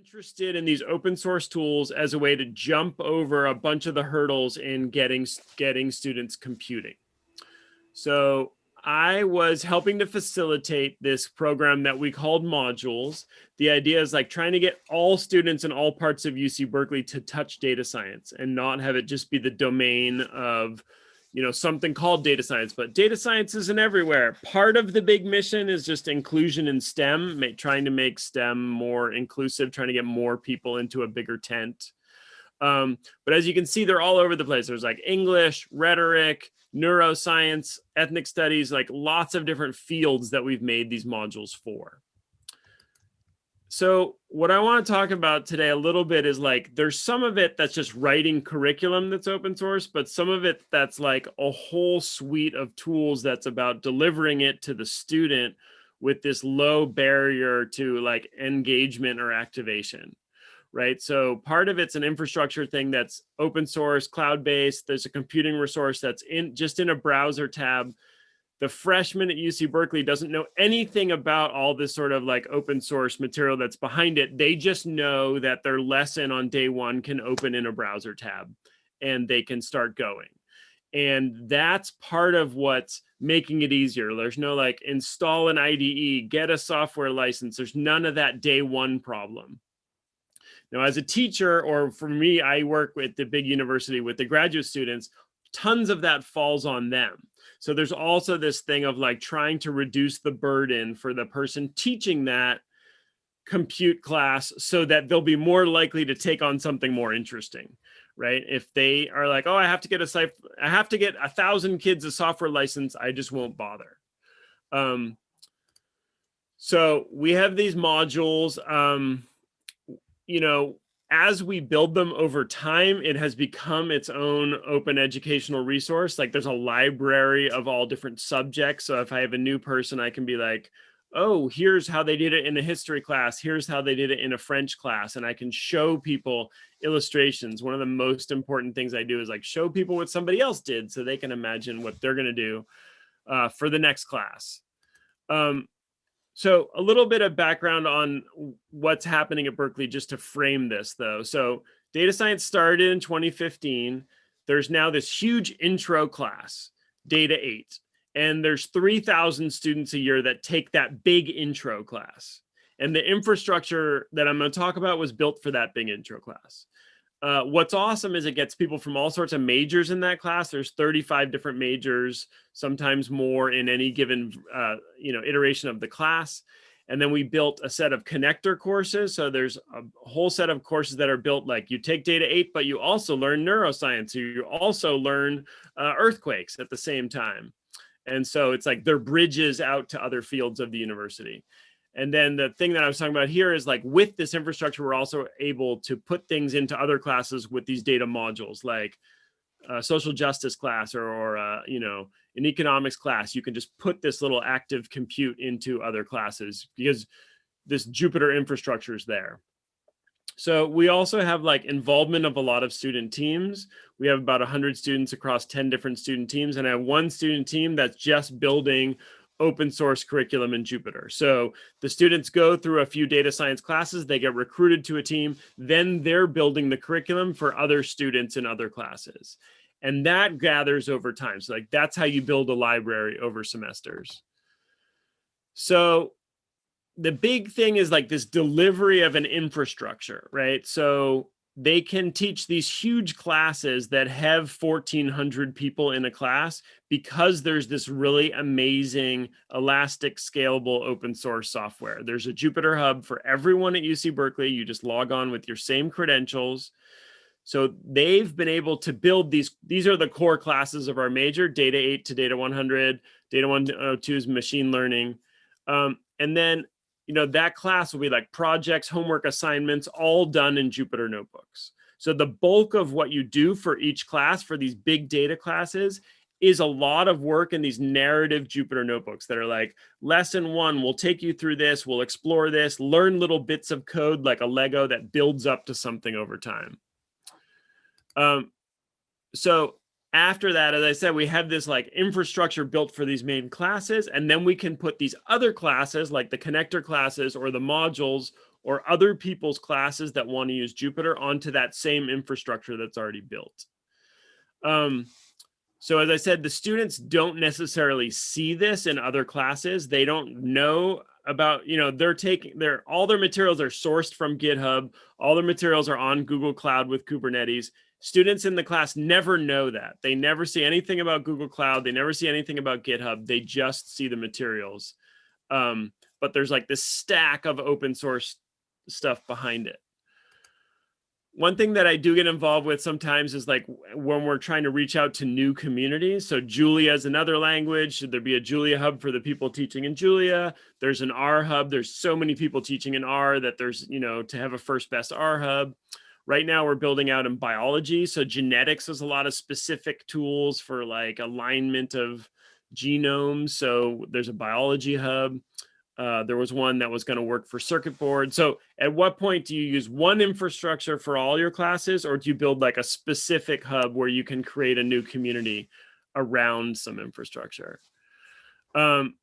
interested in these open source tools as a way to jump over a bunch of the hurdles in getting getting students computing. So I was helping to facilitate this program that we called modules. The idea is like trying to get all students in all parts of UC Berkeley to touch data science and not have it just be the domain of you know something called data science but data science isn't everywhere. Part of the big mission is just inclusion in stem make, trying to make stem more inclusive trying to get more people into a bigger tent. Um, but as you can see they're all over the place. There's like english rhetoric neuroscience, ethnic studies, like lots of different fields that we've made these modules for. So what I want to talk about today a little bit is like, there's some of it that's just writing curriculum that's open source, but some of it that's like a whole suite of tools that's about delivering it to the student with this low barrier to like engagement or activation right? So part of it's an infrastructure thing that's open source, cloud-based. There's a computing resource that's in just in a browser tab. The freshman at UC Berkeley doesn't know anything about all this sort of like open source material that's behind it. They just know that their lesson on day one can open in a browser tab and they can start going. And that's part of what's making it easier. There's no like install an IDE, get a software license. There's none of that day one problem now, as a teacher, or for me, I work with the big university with the graduate students, tons of that falls on them. So there's also this thing of like trying to reduce the burden for the person teaching that compute class so that they'll be more likely to take on something more interesting right? If they are like oh i have to get a i have to get a thousand kids a software license i just won't bother. Um so we have these modules um you know, as we build them over time, it has become its own open educational resource. Like there's a library of all different subjects. So if I have a new person, I can be like, oh, here's how they did it in a history class. Here's how they did it in a French class. And I can show people illustrations. One of the most important things I do is like show people what somebody else did so they can imagine what they're going to do uh, for the next class. Um, so a little bit of background on what's happening at Berkeley just to frame this though. So data science started in 2015. There's now this huge intro class, data eight, and there's 3,000 students a year that take that big intro class. And the infrastructure that I'm gonna talk about was built for that big intro class. Uh, what's awesome is it gets people from all sorts of majors in that class. There's 35 different majors, sometimes more in any given uh, you know iteration of the class. And then we built a set of connector courses. So there's a whole set of courses that are built like you take data eight, but you also learn neuroscience. You also learn uh, earthquakes at the same time. And so it's like they're bridges out to other fields of the university. And then the thing that I was talking about here is like with this infrastructure, we're also able to put things into other classes with these data modules like a social justice class or, or uh, you know, an economics class. You can just put this little active compute into other classes because this Jupyter infrastructure is there. So we also have like involvement of a lot of student teams. We have about 100 students across 10 different student teams and I have one student team that's just building open source curriculum in Jupyter. So the students go through a few data science classes, they get recruited to a team, then they're building the curriculum for other students in other classes. And that gathers over time. So like that's how you build a library over semesters. So the big thing is like this delivery of an infrastructure, right? So they can teach these huge classes that have 1400 people in a class because there's this really amazing elastic scalable open source software. There's a jupyter hub for everyone at uc berkeley. You just log on with your same credentials. So they've been able to build these these are the core classes of our major data 8 to data 100 data 102 is machine learning. Um, and then you know, that class will be like projects, homework assignments, all done in Jupyter notebooks. So the bulk of what you do for each class for these big data classes is a lot of work in these narrative Jupyter notebooks that are like lesson one, we'll take you through this, we'll explore this, learn little bits of code like a Lego that builds up to something over time. Um, so after that, as I said, we have this like infrastructure built for these main classes, and then we can put these other classes like the connector classes or the modules or other people's classes that want to use Jupyter onto that same infrastructure that's already built. Um, so as I said, the students don't necessarily see this in other classes. They don't know about, you know, they're taking their, all their materials are sourced from GitHub. All their materials are on Google Cloud with Kubernetes. Students in the class never know that. They never see anything about Google Cloud. They never see anything about GitHub. They just see the materials. Um, but there's like this stack of open source stuff behind it one thing that I do get involved with sometimes is like when we're trying to reach out to new communities. So Julia is another language. Should there be a Julia hub for the people teaching in Julia? There's an R hub. There's so many people teaching in R that there's, you know, to have a first best R hub. Right now we're building out in biology. So genetics has a lot of specific tools for like alignment of genomes. So there's a biology hub. Uh, there was one that was going to work for circuit board. So at what point do you use one infrastructure for all your classes or do you build like a specific hub where you can create a new community around some infrastructure? Um,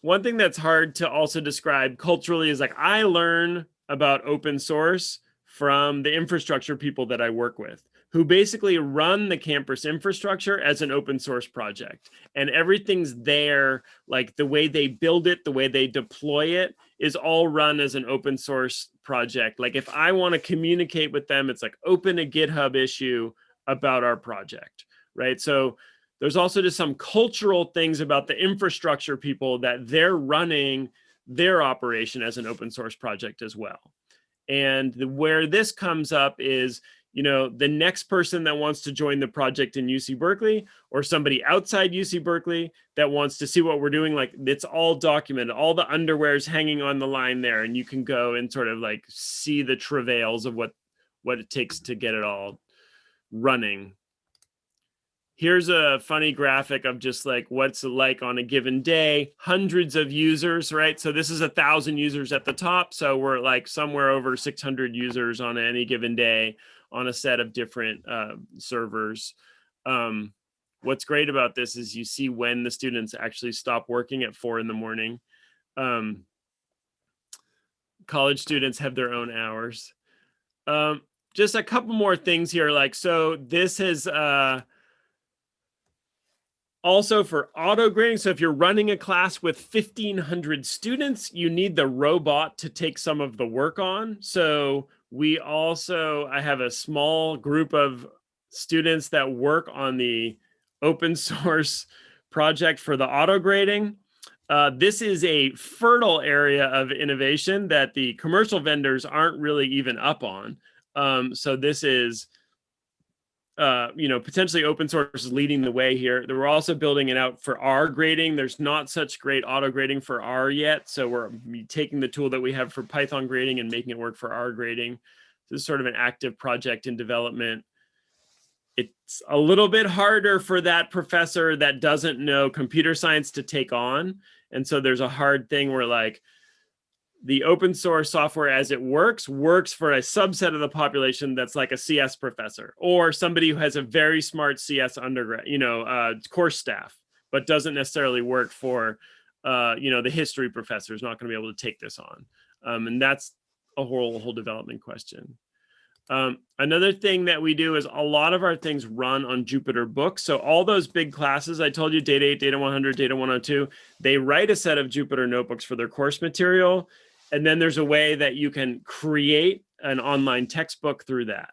one thing that's hard to also describe culturally is like I learn about open source from the infrastructure people that I work with who basically run the campus infrastructure as an open source project. And everything's there, like the way they build it, the way they deploy it is all run as an open source project. Like if I want to communicate with them, it's like open a GitHub issue about our project, right? So there's also just some cultural things about the infrastructure people that they're running their operation as an open source project as well. And the, where this comes up is you know, the next person that wants to join the project in UC Berkeley or somebody outside UC Berkeley that wants to see what we're doing, like it's all documented, all the underwear's hanging on the line there and you can go and sort of like see the travails of what, what it takes to get it all running. Here's a funny graphic of just like what's it like on a given day, hundreds of users, right? So this is a thousand users at the top. So we're like somewhere over 600 users on any given day on a set of different uh, servers. Um, what's great about this is you see when the students actually stop working at four in the morning. Um, college students have their own hours. Um, just a couple more things here. Like, so this is uh, also for auto grading. So if you're running a class with 1500 students, you need the robot to take some of the work on. So we also, I have a small group of students that work on the open source project for the auto grading. Uh, this is a fertile area of innovation that the commercial vendors aren't really even up on. Um, so this is uh, you know, potentially open source is leading the way here. We're also building it out for R grading. There's not such great auto grading for R yet. So we're taking the tool that we have for Python grading and making it work for R grading. This is sort of an active project in development. It's a little bit harder for that professor that doesn't know computer science to take on. And so there's a hard thing where like, the open source software as it works works for a subset of the population that's like a CS professor or somebody who has a very smart CS undergrad, you know, uh, course staff, but doesn't necessarily work for, uh, you know, the history professor is not going to be able to take this on. Um, and that's a whole, whole development question. Um, another thing that we do is a lot of our things run on Jupyter Books. So all those big classes, I told you, Data 8, Data 100, Data 102, they write a set of Jupyter notebooks for their course material. And then there's a way that you can create an online textbook through that.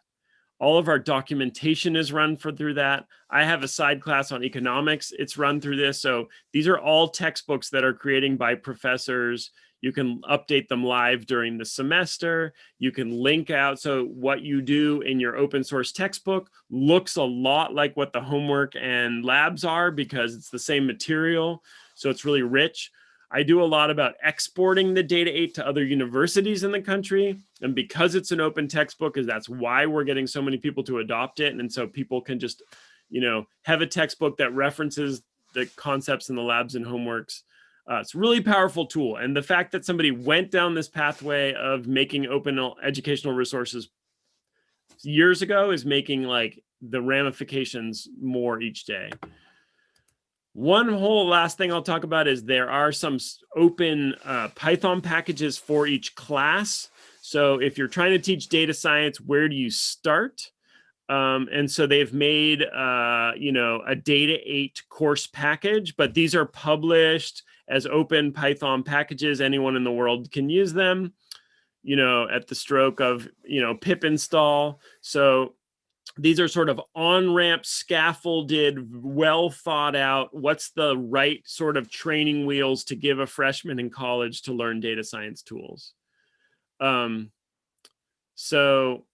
All of our documentation is run for through that. I have a side class on economics. It's run through this. So these are all textbooks that are creating by professors. You can update them live during the semester. You can link out. So what you do in your open source textbook looks a lot like what the homework and labs are because it's the same material. So it's really rich. I do a lot about exporting the data 8 to other universities in the country. And because it's an open textbook is that's why we're getting so many people to adopt it. And so people can just, you know, have a textbook that references the concepts in the labs and homeworks. Uh, it's a really powerful tool. And the fact that somebody went down this pathway of making open educational resources years ago is making like the ramifications more each day. One whole last thing I'll talk about is there are some open uh, Python packages for each class. So if you're trying to teach data science, where do you start? Um, and so they've made, uh, you know, a data eight course package, but these are published as open Python packages. Anyone in the world can use them, you know, at the stroke of, you know, pip install. So these are sort of on-ramp scaffolded, well thought out, what's the right sort of training wheels to give a freshman in college to learn data science tools. Um, so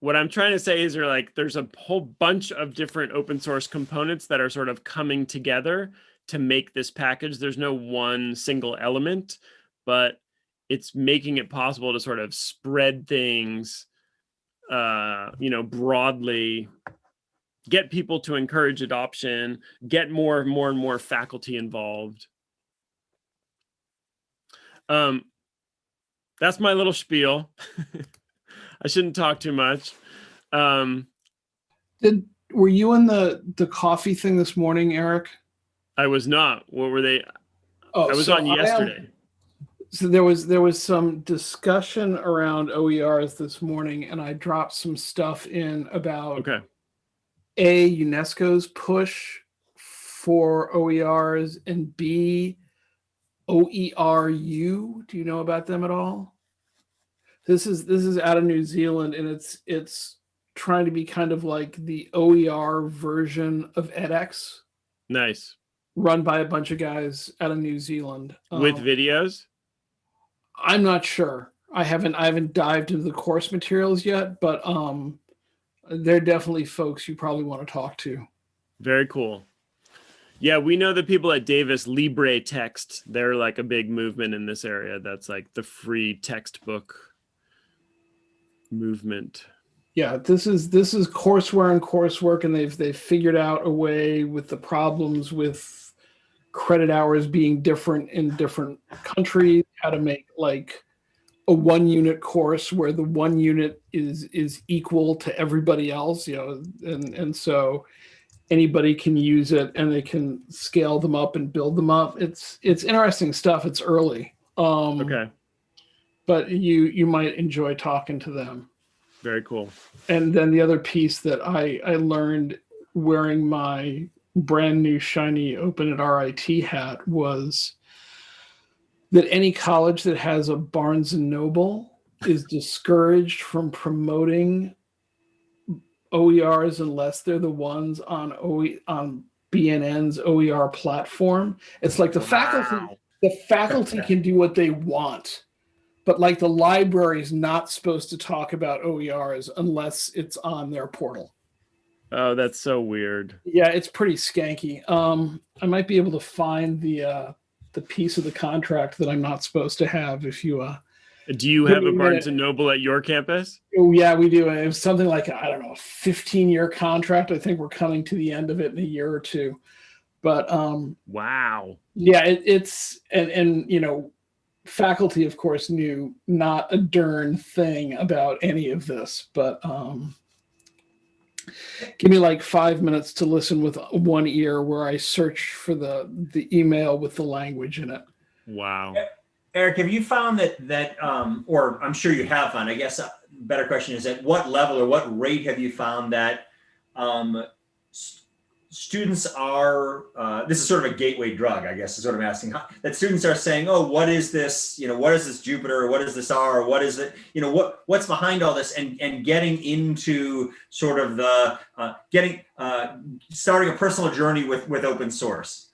what I'm trying to say is there like there's a whole bunch of different open source components that are sort of coming together to make this package. There's no one single element, but it's making it possible to sort of spread things uh, you know, broadly get people to encourage adoption, get more, more and more faculty involved. Um, that's my little spiel. I shouldn't talk too much. Um, Did were you in the the coffee thing this morning, Eric? I was not. What were they? Oh, I was so on yesterday so there was there was some discussion around OERs this morning, and I dropped some stuff in about okay. a UNESCO's push for OERs and B OERU. Do you know about them at all? This is this is out of New Zealand, and it's it's trying to be kind of like the OER version of edX. Nice. Run by a bunch of guys out of New Zealand with um, videos. I'm not sure. I haven't I haven't dived into the course materials yet, but um, they're definitely folks you probably want to talk to. Very cool. Yeah, we know the people at Davis Libre Text. They're like a big movement in this area. That's like the free textbook movement. Yeah, this is this is courseware and coursework, and they've they've figured out a way with the problems with credit hours being different in different countries, how to make like a one unit course where the one unit is is equal to everybody else, you know, and and so anybody can use it and they can scale them up and build them up. It's it's interesting stuff. It's early. Um, okay. But you you might enjoy talking to them. Very cool. And then the other piece that I I learned wearing my brand new shiny open at RIT hat was that any college that has a Barnes and Noble is discouraged from promoting OERs unless they're the ones on OE on BNN's OER platform. It's like the wow. faculty the faculty can do what they want, but like the library is not supposed to talk about OERs unless it's on their portal. Oh, that's so weird. Yeah, it's pretty skanky. Um, I might be able to find the uh, the piece of the contract that I'm not supposed to have if you uh do you have a Barnes and Noble at your campus? Oh yeah, we do. It was something like I don't know, a 15 year contract. I think we're coming to the end of it in a year or two. But um wow. Yeah, it, it's and and you know, faculty of course knew not a darn thing about any of this, but um give me like five minutes to listen with one ear where I search for the the email with the language in it. Wow. Eric, have you found that that um, or I'm sure you have found, I guess a better question is at what level or what rate have you found that um, students are, uh, this is sort of a gateway drug, I guess is what I'm asking, that students are saying, oh, what is this, you know, what is this Jupyter, what is this R, what is it, you know, what what's behind all this? And, and getting into sort of the, uh, getting, uh, starting a personal journey with, with open source?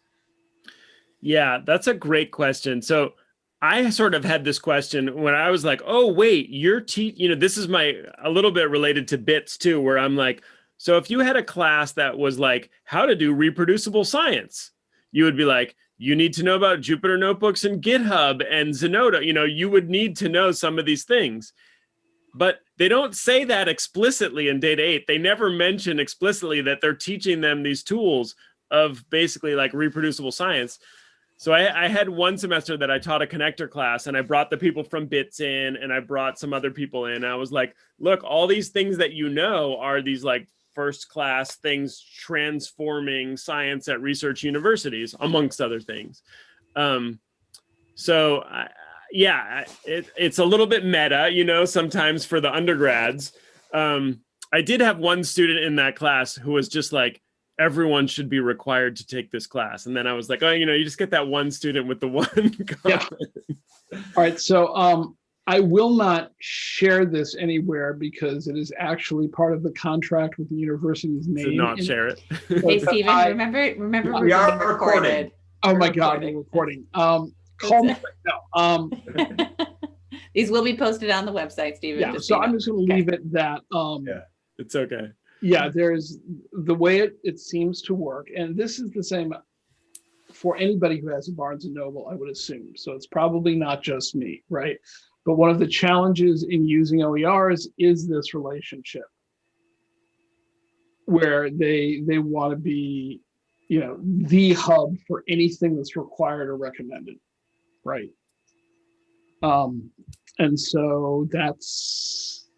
Yeah, that's a great question. So I sort of had this question when I was like, oh, wait, you're te you know, this is my, a little bit related to bits too, where I'm like, so if you had a class that was like how to do reproducible science, you would be like, you need to know about Jupyter Notebooks and GitHub and Zenodo. You know, you would need to know some of these things. But they don't say that explicitly in Data 8. They never mention explicitly that they're teaching them these tools of basically like reproducible science. So I, I, had one semester that I taught a connector class and I brought the people from BITS in and I brought some other people in. I was like, look, all these things that you know are these like first class things transforming science at research universities, amongst other things. Um, so I, yeah, it, it's a little bit meta, you know, sometimes for the undergrads. Um, I did have one student in that class who was just like, everyone should be required to take this class. And then I was like, oh, you know, you just get that one student with the one. Yeah. All right, so um, I will not share this anywhere because it is actually part of the contract with the university's to name. not in it. share it. Hey, But Stephen, I- remember, remember. We we're are being recorded. Oh my We're God, recording. we're recording. Um, call me, no, um, These will be posted on the website, Stephen. yeah, so so I'm just gonna Okay. leave it that, um, Yeah. It's okay. yeah, there's, the way it, it seems to work, and this is the same for anybody who has a Barnes and Noble, I would assume. So it's probably not just me, right? But one of the challenges in using OERs is this relationship where they, they want to be, you know, the hub for anything that's required or recommended, right? Um, and so that's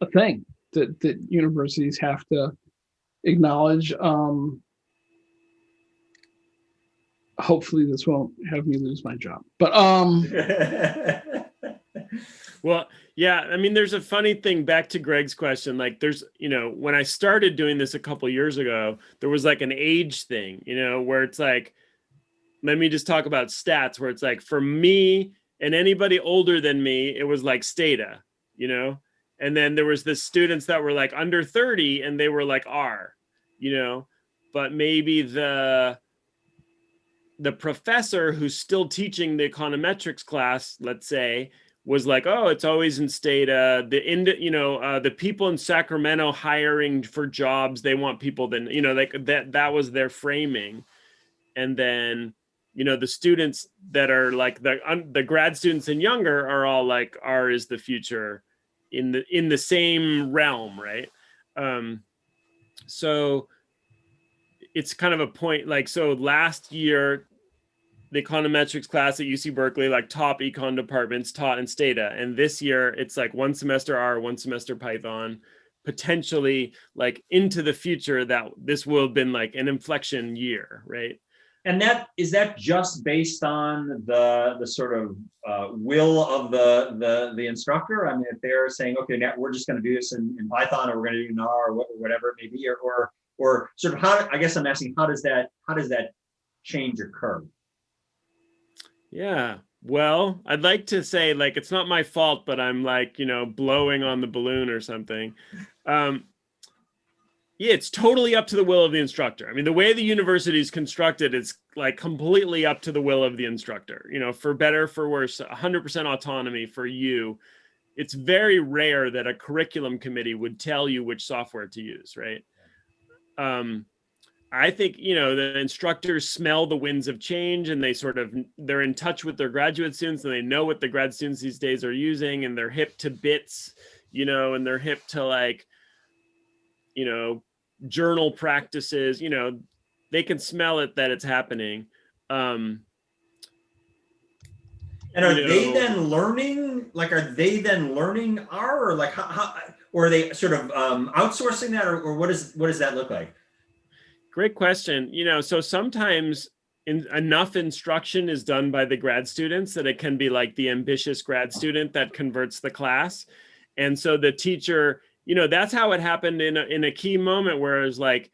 a thing that, that universities have to acknowledge. Um, hopefully this won't have me lose my job, but, um, Well, yeah, I mean, there's a funny thing back to Greg's question. Like, there's, you know, when I started doing this a couple years ago, there was like an age thing, you know, where it's like, let me just talk about stats, where it's like for me and anybody older than me, it was like Stata, you know, and then there was the students that were like under 30 and they were like R, you know, but maybe the the professor who's still teaching the econometrics class, let's say, was like, oh, it's always in Stata. The ind, you know, uh, the people in Sacramento hiring for jobs, they want people. Then you know, like that. That was their framing, and then you know the students that are like the the grad students and younger are all like R is the future in the in the same realm, right? Um, so it's kind of a point like so last year the econometrics class at UC Berkeley, like top econ departments taught in Stata. And this year it's like one semester R, one semester Python, potentially like into the future that this will have been like an inflection year, right? And that, is that just based on the, the sort of uh, will of the, the, the instructor? I mean, if they're saying, okay, now we're just gonna do this in, in Python, or we're gonna do in R, or whatever it may be, or, or, or sort of how, I guess I'm asking, how does that, how does that change occur? Yeah. Well, I'd like to say like it's not my fault, but I'm like, you know, blowing on the balloon or something. Um yeah, it's totally up to the will of the instructor. I mean, the way the university is constructed, it's like completely up to the will of the instructor. You know, for better, for worse, 100% autonomy for you. It's very rare that a curriculum committee would tell you which software to use, right? Um, I think, you know, the instructors smell the winds of change and they sort of, they're in touch with their graduate students and they know what the grad students these days are using and they're hip to bits, you know, and they're hip to like, you know, journal practices, you know, they can smell it that it's happening. Um, And are You they then learning, like, are they then learning R, or like, how, how, or are they sort of um, outsourcing that, or, or what is, what does that look like? Great question. You know, so sometimes in, enough instruction is done by the grad students that it can be like the ambitious grad student that converts the class. And so the teacher, you know, that's how it happened in a, in a key moment where it was like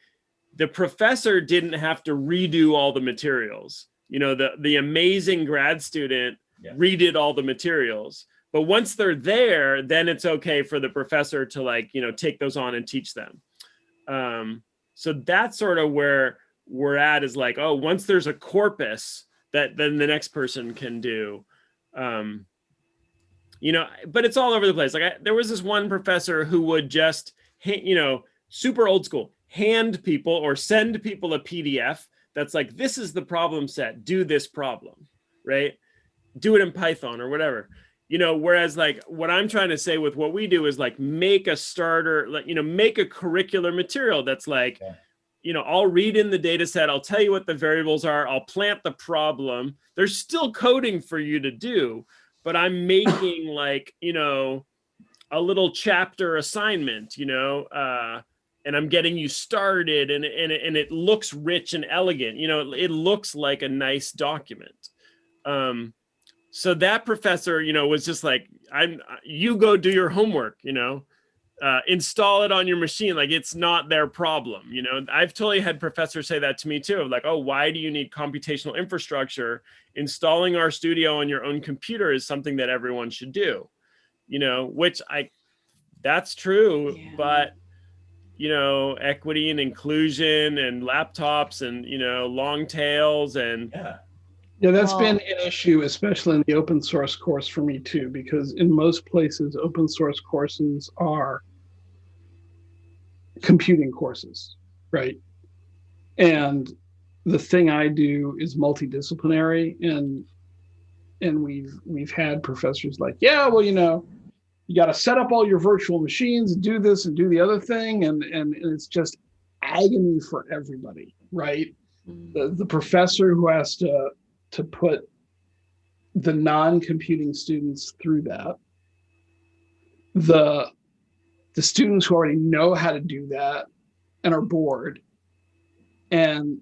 the professor didn't have to redo all the materials. You know, the, the amazing grad student Yeah. redid all the materials. But once they're there, then it's okay for the professor to like, you know, take those on and teach them. Um, so that's sort of where we're at is like, oh, once there's a corpus that then the next person can do. Um, you know, but it's all over the place. Like I, there was this one professor who would just, you know, super old school, hand people or send people a PDF that's like, this is the problem set, do this problem, right? Do it in Python or whatever you know whereas like what i'm trying to say with what we do is like make a starter like you know make a curricular material that's like Yeah. you know i'll read in the data set i'll tell you what the variables are i'll plant the problem there's still coding for you to do but i'm making like you know a little chapter assignment you know uh and I'm getting you started and, and, it- and it looks rich and elegant. You know, it, it looks like a nice document. Um, so that professor, you know, was just like, I'm, you go do your homework, you know, uh, install it on your machine. Like it's not their problem. You know, I've totally had professors say that to me too. Like, oh, why do you need computational infrastructure? Installing RStudio on your own computer is something that everyone should do, you know, which I, that's true, Yeah. but you know, equity and inclusion and laptops and, you know, long tails and Yeah. Yeah, that's Well- been an issue, especially in the open source course for me too, because in most places, open source courses are computing courses, right? And the thing I do is multidisciplinary, and and we've we've had professors like, yeah, well, you know, you got to set up all your virtual machines, and do this and do the other thing, and and, and it's just agony for everybody, right? Mm. the, the professor who has to to put the non-computing students through that. The the students who already know how to do that and are bored. And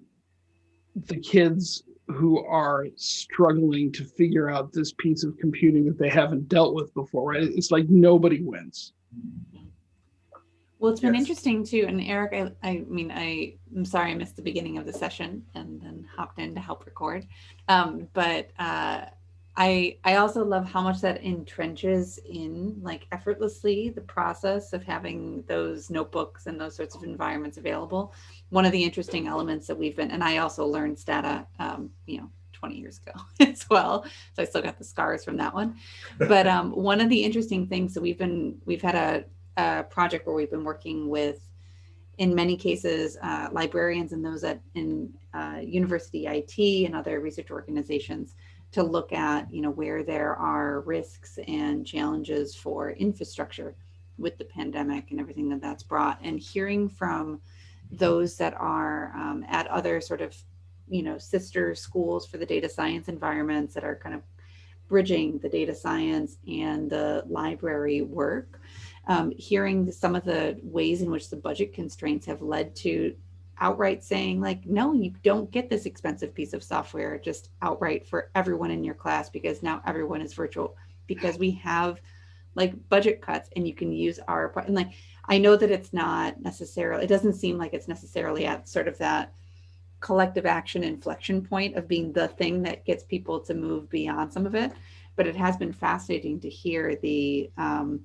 the kids who are struggling to figure out this piece of computing that they haven't dealt with before right? It's like nobody wins Well, it's been Yes. interesting too. And Eric, I, I mean, I, I'm sorry I missed the beginning of the session and then hopped in to help record. Um, but uh, I, I also love how much that entrenches in like effortlessly the process of having those notebooks and those sorts of environments available. One of the interesting elements that we've been, and I also learned Stata, um, you know, 20 years ago as well. So I still got the scars from that one. But um, one of the interesting things that we've been, we've had a, a project where we've been working with, in many cases, uh, librarians and those at in uh, university IT and other research organizations to look at, you know, where there are risks and challenges for infrastructure with the pandemic and everything that that's brought, and hearing from those that are um, at other sort of, you know, sister schools for the data science environments that are kind of bridging the data science and the library work um, hearing some of the ways in which the budget constraints have led to outright saying like no you don't get this expensive piece of software just outright for everyone in your class because now everyone is virtual. Because we have like budget cuts and you can use R and like i know that it's not necessarily it doesn't seem like it's necessarily at sort of that collective action inflection point of being the thing that gets people to move beyond some of it but it has been fascinating to hear the um,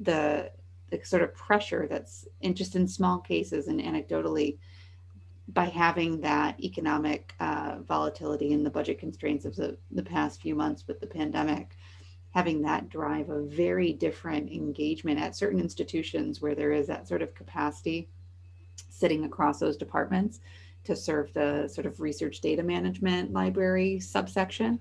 the the sort of pressure that's in just in small cases and anecdotally by having that economic uh, volatility and the budget constraints of the, the past few months with the pandemic having that drive a very different engagement at certain institutions where there is that sort of capacity sitting across those departments to serve the sort of research data management library subsection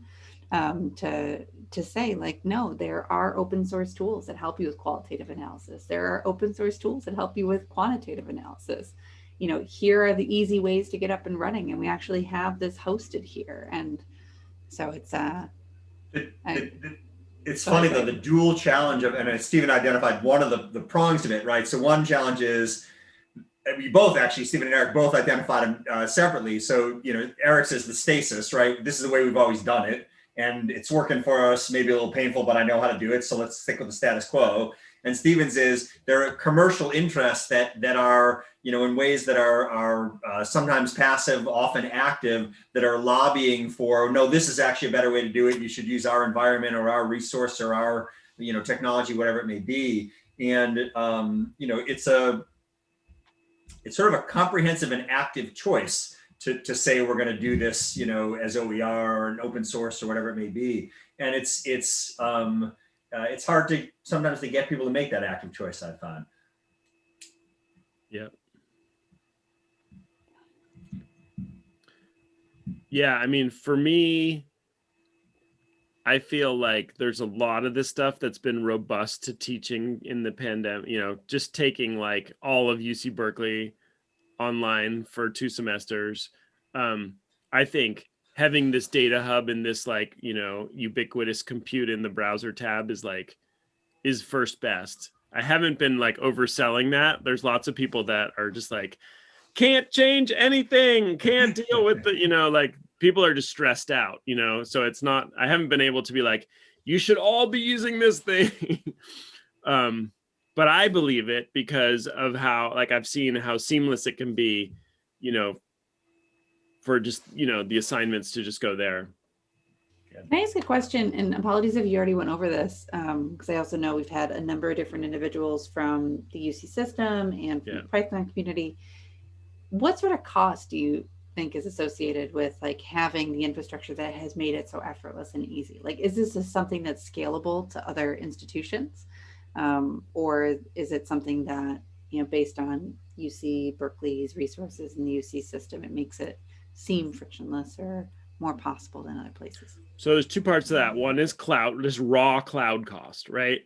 um, to to say like no there are open source tools that help you with qualitative analysis there are open source tools that help you with quantitative analysis you know here are the easy ways to get up and running and we actually have this hosted here and so it's uh It- I- it- it- It's funny though, the dual challenge of, and uh, Stephen identified one of the, the prongs of it, right? So one challenge is, we both actually, Stephen and Eric both identified them uh, separately. So, you know, Eric says the stasis, right? This is the way we've always done it. And it's working for us, maybe a little painful, but I know how to do it. So let's stick with the status quo. And Stevens is there are commercial interests that that are you know in ways that are are uh, sometimes passive, often active, that are lobbying for no, this is actually a better way to do it. You should use our environment or our resource or our you know technology, whatever it may be. And um, you know it's a it's sort of a comprehensive and active choice to, to say we're going to do this, you know, as OER or an open source or whatever it may be. And it's it's um, uh, it's hard to sometimes to get people to make that active choice. I find. Yeah, Yeah, I mean, for me, I feel like there's a lot of this stuff that's been robust to teaching in the pandemic, you know, just taking like all of UC Berkeley online for two semesters. Um, I think having this data hub and this like, you know, ubiquitous compute in the browser tab is like is first best. I haven't been like overselling that. There's lots of people that are just like, can't change anything, can't deal with the, you know, like people are just stressed out, you know. So it's not, I haven't been able to be like, you should all be using this thing. um, but I believe it because of how, like, I've seen how seamless it can be, you know, for just, you know, the assignments to just go there. Can I ask a question? And apologies if you already went over this, um, because I also know we've had a number of different individuals from the UC system and from Yeah. the Python community. What sort of cost do you think is associated with like having the infrastructure that has made it so effortless and easy? Like, is this just something that's scalable to other institutions? Um, or is it something that, you know, based on UC Berkeley's resources in the UC system, it makes it seem frictionless or more possible than other places? So there's two parts to that. One is cloud, just raw cloud cost, right?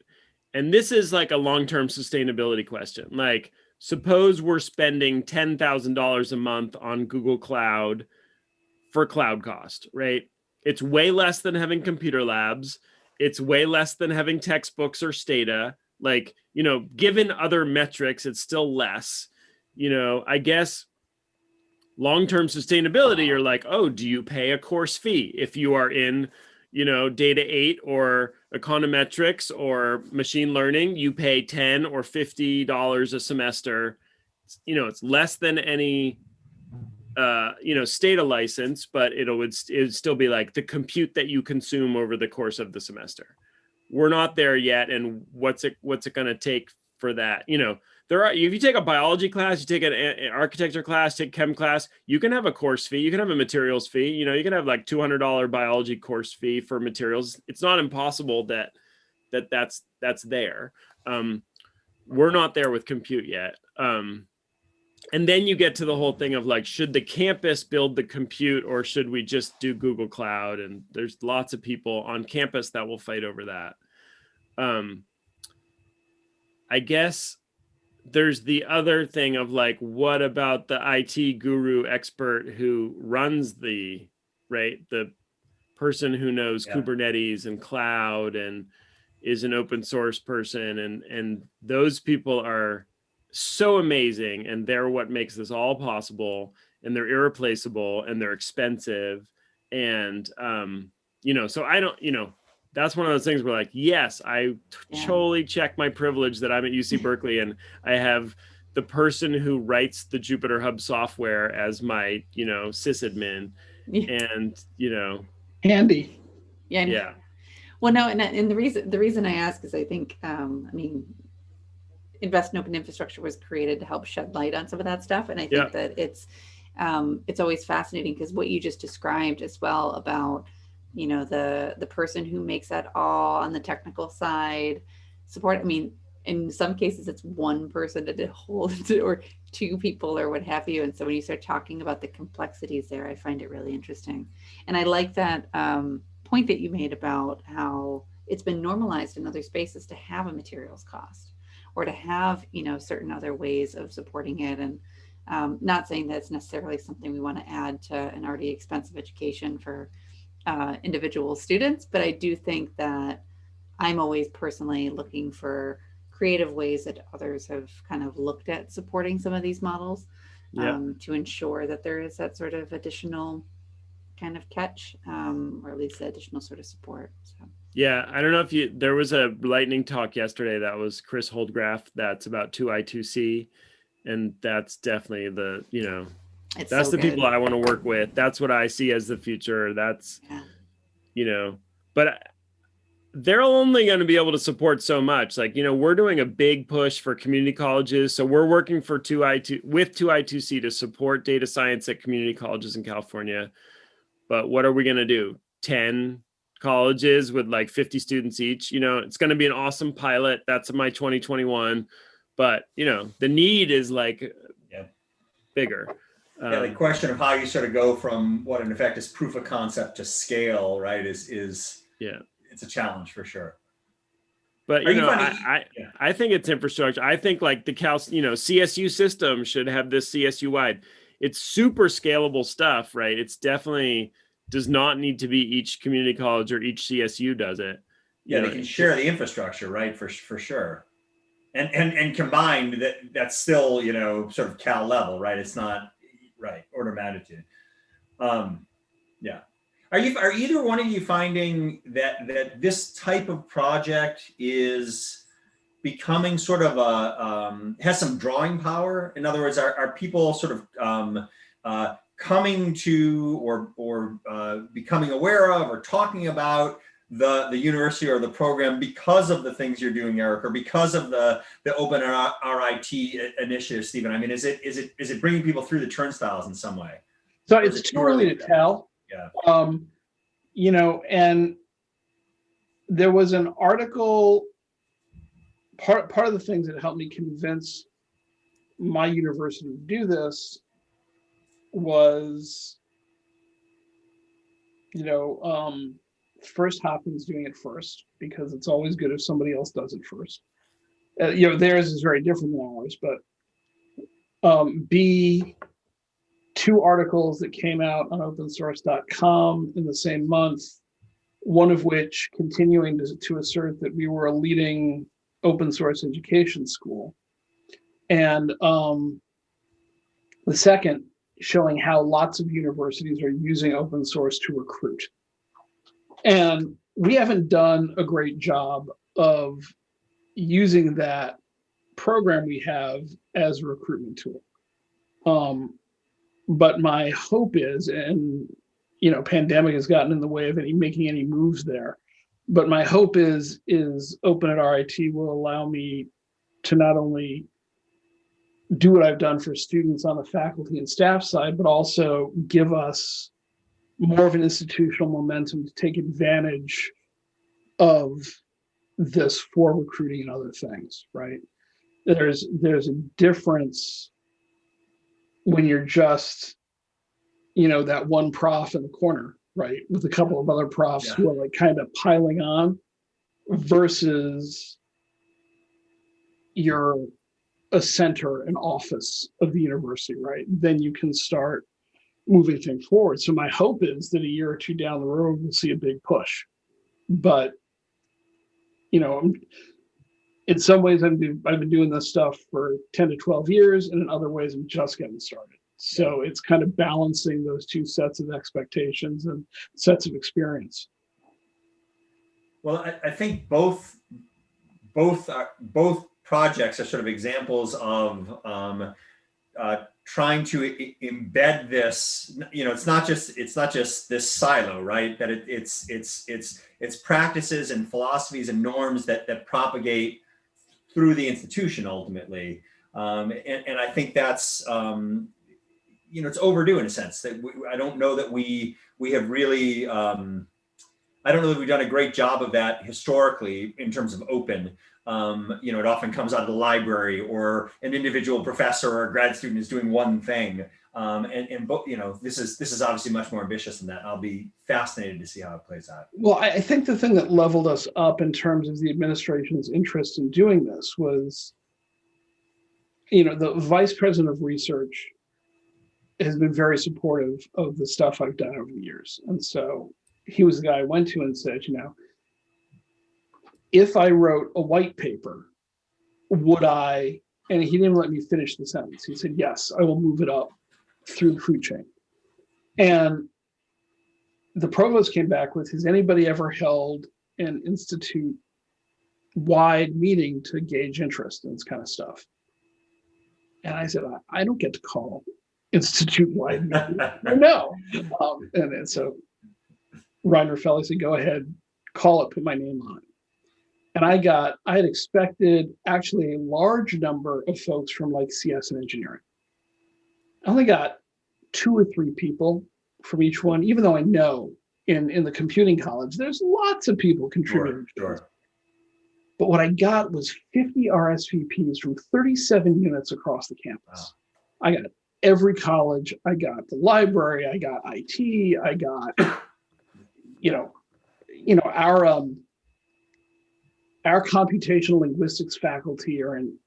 And this is like a long-term sustainability question. Like, suppose we're spending $10,000 a month on Google Cloud for cloud cost, right? It's way less than having computer labs. It's way less than having textbooks or Stata. Like, you know, given other metrics, it's still less. You know, I guess long-term sustainability you're like oh do you pay a course fee if you are in you know data 8 or econometrics or machine learning you pay 10 or 50 dollars a semester you know it's less than any uh you know Stata license but it'll would it would still be like the compute that you consume over the course of the semester. We're not there yet and what's it what's it going to take for that? You know there are if you take a biology class you take an, an architecture class take chem class you can have a course fee you can have a materials fee you know you can have like $200 biology course fee for materials. It's not impossible that that that's that's there. Um we're not there with compute yet. Um and then you get to the whole thing of like should the campus build the compute or should we just do google cloud? And there's lots of people on campus that will fight over that. Um i guess there's the other thing of like what about the IT guru expert who runs the right the person who knows Yeah. Kubernetes and cloud and is an open source person? And and those people are so amazing and they're what makes this all possible and they're irreplaceable and they're expensive and um you know so I don't you know that's one of those things where like yes i Yeah. totally check my privilege that i'm at uc berkeley and i have the person who writes the jupyter hub software as my you know sysadmin Yeah. and you know Handy. Yeah. Yeah Well, no, and, and the reason the reason I ask is I think um, I mean, invest in open infrastructure was created to help shed light on some of that stuff, and I think Yeah. that it's um, it's always fascinating because what you just described as well about you know the the person who makes that all on the technical side support. I mean, in some cases it's one person to hold or two people or what have you, and so when you start talking about the complexities there, I find it really interesting, and I like that. Um, point that you made about how it's been normalized in other spaces to have a materials cost or to have you know certain other ways of supporting it and um, not saying that it's necessarily something we want to add to an already expensive education for uh, individual students but i do think that i'm always personally looking for creative ways that others have kind of looked at supporting some of these models Yeah. um, to ensure that there is that sort of additional kind of catch um, or at least additional sort of support. So yeah i don't know if you there was a lightning talk yesterday that was chris holdgraf that's about 2i2c and that's definitely the you know it's that's so the good. people i want to work with. That's what i see as the future. That's Yeah. you know but they're only going to be able to support so much. Like you know we're doing a big push for community colleges so we're working for 2i2 with 2i2c to support data science at community colleges in california. But what are we going to do? 10 colleges with like 50 students each you know it's going to be an awesome pilot that's my 2021 but you know the need is like Yeah. bigger Yeah, the Um, question of how you sort of go from what in effect is proof of concept to scale, right, is, is, Yeah. it's a challenge for sure. But you you know, I, finding- I, Yeah. I think it's infrastructure. I think like the Cal, you know, CSU system should have this CSU wide. It's super scalable stuff, right? It's definitely does not need to be each community college or each CSU does it. You Yeah, know, they can share the infrastructure, right, for, for sure. And, and, and combined, that, that's still, you know, sort of Cal level, right? It's not, right, order of magnitude. Um, yeah. Are you, are either one of you finding that, that this type of project is becoming sort of a, um, has some drawing power? In other words, are, are people sort of, um, uh, coming to or, or uh, becoming aware of or talking about the, the university or the program because of the things you're doing, Eric, or because of the, the open RIT initiative, Stephen? I mean, is it, is it, is it bringing people through the turnstiles in some way? So it's it too early to to tell. Yeah. Um, you know, and there was an article, part, part of the things that helped me convince my university to do this was, you know, um, first Hopkins doing it first, because it's always good if somebody else does it first. Uh, you know, theirs is very different than ours, but um, B, two articles that came out on opensource.com in the same month, one of which continuing to, to assert that we were a leading open source education school. And um, the second showing how lots of universities are using open source to recruit. And we haven't done a great job of using that program we have as a recruitment tool. Um, but my hope is, and you know, pandemic has gotten in the way of any making any moves there. But my hope is is Open at RIT will allow me to not only do what I've done for students on the faculty and staff side, but also give us more of an institutional momentum to take advantage of this for recruiting and other things, right? There's there's a difference when you're just, you know, that one prof in the corner, right? With a couple of other profs who are like kind of piling on versus you're a center, an office of the university, right? Then you can start moving things forward. So my hope is that a year or two down the road, we'll see a big push. But, you know, I'm, in some ways I'm, I've been doing this stuff for 10 to 12 years, and in other ways I'm just getting started. So it's kind of balancing those two sets of expectations and sets of experience. Well, I, I think both, both, are, both projects are sort of examples of um, uh, trying to embed this. You know, it's not just it's not just this silo, right? That it, it's it's it's it's practices and philosophies and norms that that propagate through the institution ultimately. Um, and, and I think that's um, you know it's overdue in a sense that we, I don't know that we we have really. Um, I don't know that we've done a great job of that historically in terms of open. Um, you know, it often comes out of the library or an individual professor or a grad student is doing one thing. Um, and, and you know, this is this is obviously much more ambitious than that. I'll be fascinated to see how it plays out. Well, I think the thing that leveled us up in terms of the administration's interest in doing this was, you know, the vice president of research has been very supportive of the stuff I've done over the years. And so he was the guy I went to and said, you know, if I wrote a white paper, would I, and he didn't let me finish the sentence. He said, yes, I will move it up through the food chain. And the provost came back with, has anybody ever held an institute wide meeting to gauge interest in this kind of stuff? And I said, I, I don't get to call institute wide meetings. no. Um, and, and so Ryne Raffaelle said, go ahead, call it, put my name on it. And I got, I had expected actually a large number of folks from like CS and engineering. I only got two or three people from each one, even though I know in, in the computing college, there's lots of people contributing. to Sure. But what I got was 50 RSVPs from 37 units across the campus. I got every college, I got the library, I got IT, I got, you know, you know, our um our computational linguistics faculty are in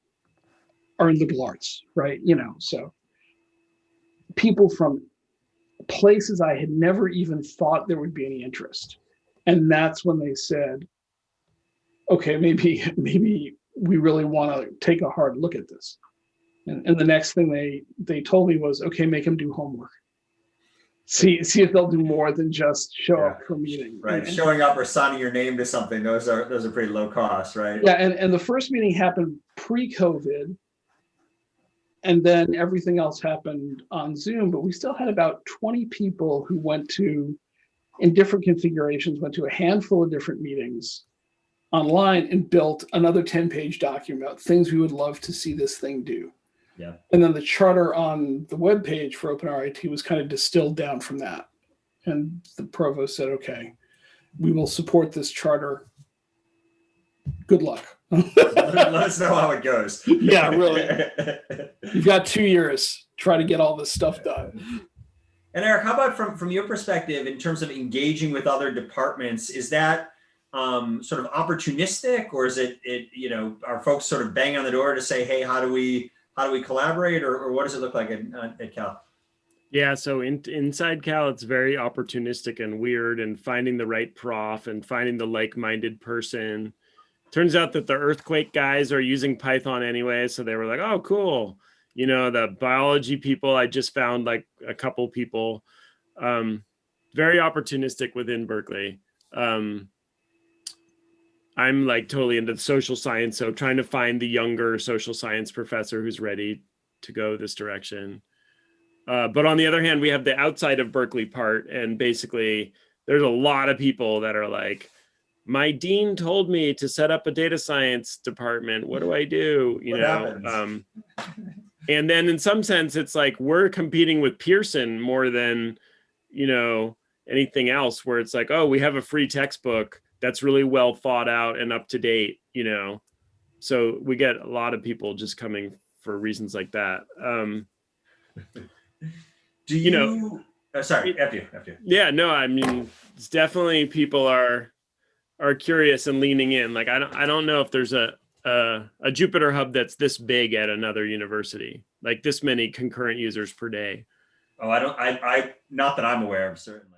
are in liberal arts, right? You know, so people from places I had never even thought there would be any interest. And that's when they said, okay, maybe, maybe we really want to take a hard look at this. And, and the next thing they, they told me was, okay, make them do homework. See, see if they'll do more than just show up for a meeting. Right, And- showing up or signing your name to something, those are, those are pretty low cost, right? Yeah, and, and the first meeting happened pre-COVID. And then everything else happened on Zoom, but we still had about 20 people who went to, in different configurations, went to a handful of different meetings online and built another 10-page document about things we would love to see this thing do. Yeah. And then the charter on the web page for OpenRIT was kind of distilled down from that. And the provost said, okay, we will support this charter. Good luck. Let us know how it goes. Yeah, really. You've got two years. Try to get all this stuff done. And Eric, how about from, from your perspective, in terms of engaging with other departments, is that um, sort of opportunistic or is it, it, you know, are folks sort of bang on the door to say, hey, how do we, how do we collaborate or, or what does it look like at, at Cal? Yeah, so in, inside Cal, it's very opportunistic and weird, and finding the right prof and finding the like-minded person. Turns out that the earthquake guys are using Python anyway, so they were like, "Oh, cool." You know, the biology people, I just found like a couple people. Um, very opportunistic within Berkeley. Um, I'm like totally into the social science, so trying to find the younger social science professor who's ready to go this direction. Uh, but on the other hand, we have the outside of Berkeley part, and basically, there's a lot of people that are like, "My dean told me to set up a data science department. What do I do?" You What know. Um, and then, in some sense, it's like we're competing with Pearson more than, you know, anything else. Where it's like, "Oh, we have a free textbook that's really well thought out and up to date." You know, so we get a lot of people just coming for reasons like that. Um, Do You you, know- uh, sorry, after you, after you. yeah no i mean it's definitely people are are curious and leaning in like i don't i don't know if there's a a, a jupyter hub that's this big at another university like this many concurrent users per day Oh, I don't, I, I, not that I'm aware of, certainly.